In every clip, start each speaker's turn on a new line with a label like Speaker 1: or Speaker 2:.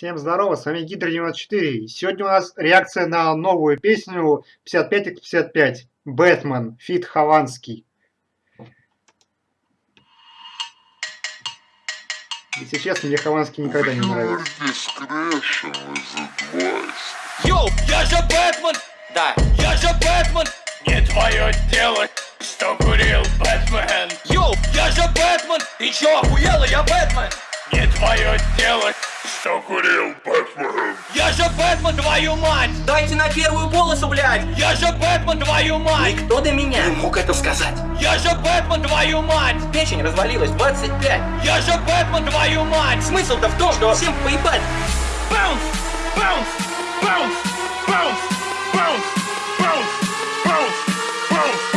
Speaker 1: Всем здорово, с вами Гидро 94. Сегодня у нас реакция на новую песню 55x55. Бэтмен, feat. Хованский. Если честно, мне Хованский никогда не нравится.
Speaker 2: Йоу, я же Бэтмен! Да, я же Бэтмен! Не твое дело, что курил Бэтмен! Йоу, я же Бэтмен! Ты чё, охуела, я Бэтмен! Не твое дело, что курил Бэтмен! Я же Бэтмен, твою мать!
Speaker 3: Дайте на первую полосу, блядь!
Speaker 2: Я же Бэтмен, твою мать!
Speaker 3: Кто до меня мог это сказать?
Speaker 2: Я же Бэтмен, твою мать!
Speaker 3: Печень развалилась 25.
Speaker 2: Я же Бэтмен, твою мать!
Speaker 3: Смысл-то в том, что всем поебать.
Speaker 2: Bounce! Bounce! Bounce! Bounce! Bounce! Bounce! Bounce! Bounce! Bounce! Bounce!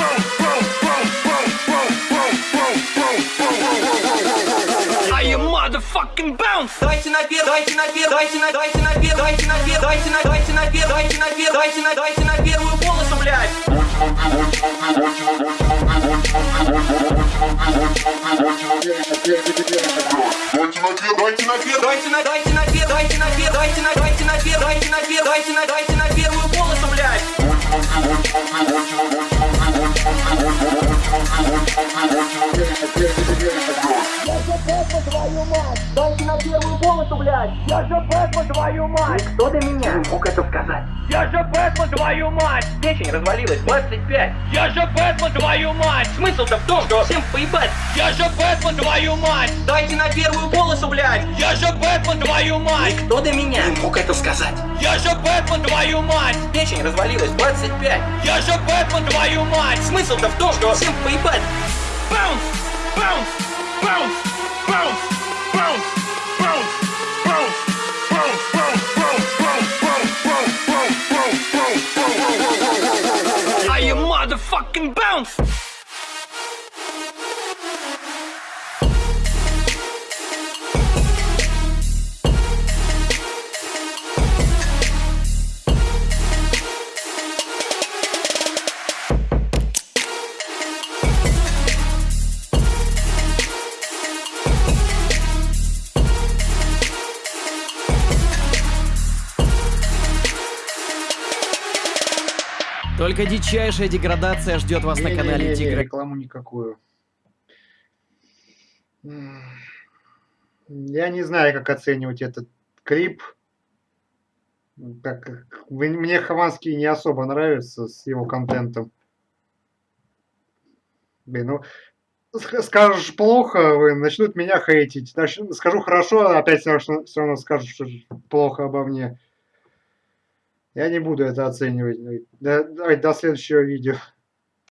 Speaker 2: fucking bounce!
Speaker 3: Дайте наверх, дайте наверх, дайте на, дайте наверх, дайте наверх, дайте на, дайте наверх, дайте наверх, дайте на, дайте на первую полосу, блядь!
Speaker 2: Дайте наверх,
Speaker 3: дайте наверх, дайте на, дайте наверх, дайте наверх, дайте на, дайте наверх, дайте наверх, дайте на, дайте на первую полосу, блядь! Дайте на первую полосу, блядь!
Speaker 2: Я же Бэтмен, твою мать!
Speaker 3: Кто до меня мог это сказать?
Speaker 2: Я же Бэтмен, твою мать!
Speaker 3: Печень развалилась 25.
Speaker 2: Я же Бэтмен, твою мать!
Speaker 3: Смысл-то в том, что всем поебать.
Speaker 2: Я же Бэтмен, твою мать!
Speaker 3: Дайте на первую полосу, блядь!
Speaker 2: Я же Бэтмен, твою мать!
Speaker 3: Кто до меня мог это сказать?
Speaker 2: Я же Бэтмен, твою мать!
Speaker 3: Печень развалилась 25.
Speaker 2: Я же Бэтмен, твою мать!
Speaker 3: Смысл-то в том, что всем поебать.
Speaker 2: Баунс! Баунс! Баунс! bounce.
Speaker 4: Только дичайшая деградация ждет вас на канале Тигра.
Speaker 1: рекламу никакую. Я не знаю, как оценивать этот клип. Вы- мне Хованский не особо нравится с его контентом. Блин, ну, скажешь плохо, вы начнут меня хейтить. Скажу хорошо, опять все равно, скажут, что плохо обо мне. Я не буду это оценивать. Да- Давайте до следующего видео.